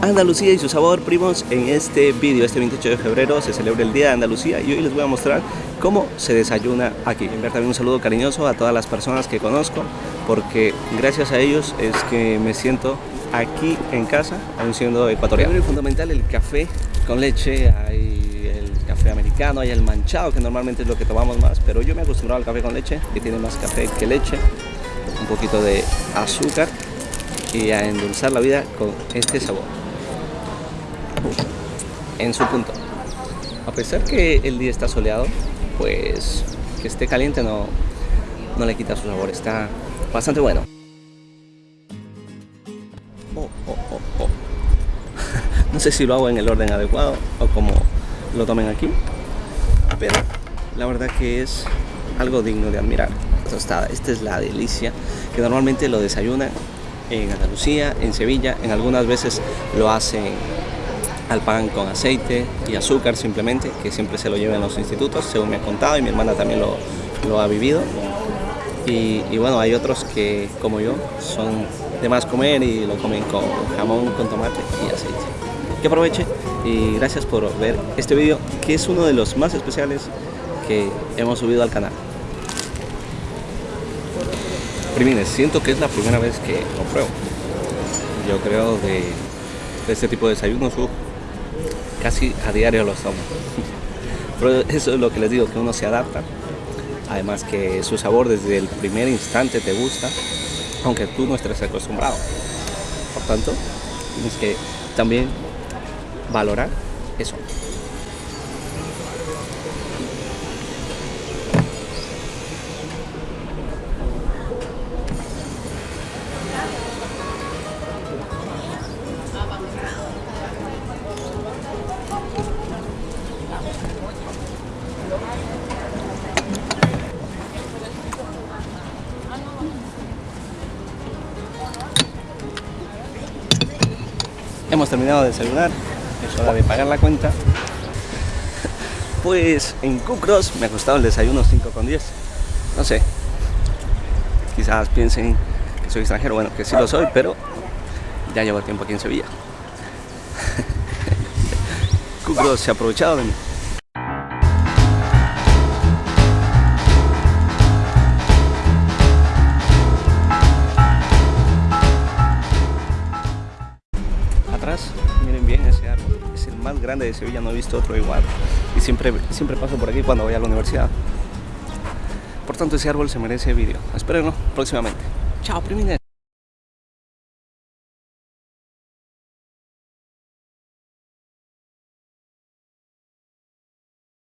Andalucía y su sabor, primos. En este vídeo, este 28 de febrero, se celebra el Día de Andalucía y hoy les voy a mostrar cómo se desayuna aquí. Enviar también un saludo cariñoso a todas las personas que conozco, porque gracias a ellos es que me siento aquí en casa, aún siendo ecuatoriano. Primero y fundamental, el café con leche, hay el café americano, hay el manchado, que normalmente es lo que tomamos más, pero yo me he acostumbrado al café con leche, que tiene más café que leche, un poquito de azúcar y a endulzar la vida con este sabor en su punto. A pesar que el día está soleado, pues que esté caliente no, no le quita su sabor, está bastante bueno. Oh, oh, oh, no sé si lo hago en el orden adecuado o como lo tomen aquí, pero la verdad que es algo digno de admirar. Tostada, esta es la delicia que normalmente lo desayunan en Andalucía, en Sevilla, en algunas veces lo hacen al pan con aceite y azúcar simplemente, que siempre se lo llevan los institutos, según me ha contado, y mi hermana también lo, ha vivido. Y, bueno, hay otros que, como yo, son de más comer y lo comen con jamón, con tomate y aceite. Que aproveche y gracias por ver este vídeo, que es uno de los más especiales que hemos subido al canal. Primines, siento que es la primera vez que lo pruebo. Yo creo de, de este tipo de desayunos, casi a diario lo tomo. Pero eso es lo que les digo, que uno se adapta. Además que su sabor desde el primer instante te gusta, aunque tú no estés acostumbrado. Por tanto, tienes que también valorar eso. Hemos terminado de desayunar, es hora de pagar la cuenta. Pues en Cucros me ha costado el desayuno 5 con 10. No sé, quizás piensen que soy extranjero, bueno, que sí lo soy, pero ya llevo tiempo aquí en Sevilla. Cucros se ha aprovechado de mí. Grande de Sevilla, no he visto otro igual y siempre, siempre paso por aquí cuando voy a la universidad. Por tanto ese árbol se merece vídeo, espérenlo próximamente. Chao primines.